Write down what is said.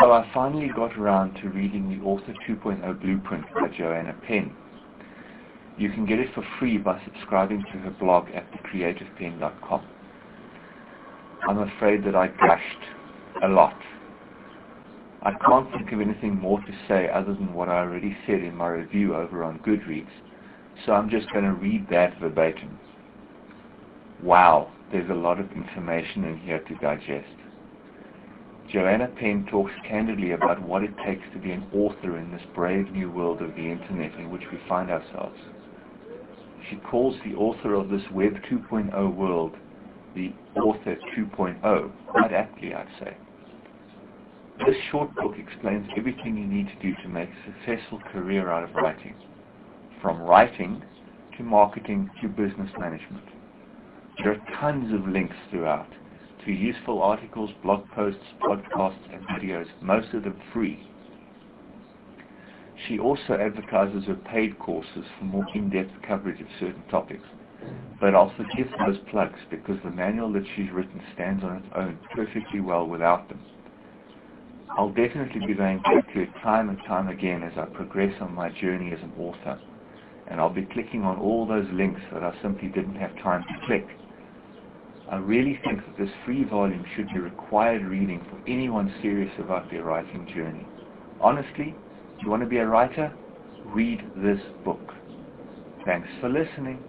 So I finally got around to reading the Author 2.0 Blueprint by Joanna Penn. You can get it for free by subscribing to her blog at thecreativepenn.com. I'm afraid that I gushed a lot. I can't think of anything more to say other than what I already said in my review over on Goodreads, so I'm just going to read that verbatim. Wow, there's a lot of information in here to digest. Joanna Penn talks candidly about what it takes to be an author in this brave new world of the internet in which we find ourselves. She calls the author of this Web 2.0 world the Author 2.0, quite aptly I'd say. This short book explains everything you need to do to make a successful career out of writing, from writing to marketing to business management. There are tons of links throughout to useful articles, blog posts, podcasts, and videos, most of them free. She also advertises her paid courses for more in-depth coverage of certain topics. But I'll forgive those plugs because the manual that she's written stands on its own perfectly well without them. I'll definitely be going back to it time and time again as I progress on my journey as an author. And I'll be clicking on all those links that I simply didn't have time to click I really think that this free volume should be required reading for anyone serious about their writing journey. Honestly, if you want to be a writer, read this book. Thanks for listening.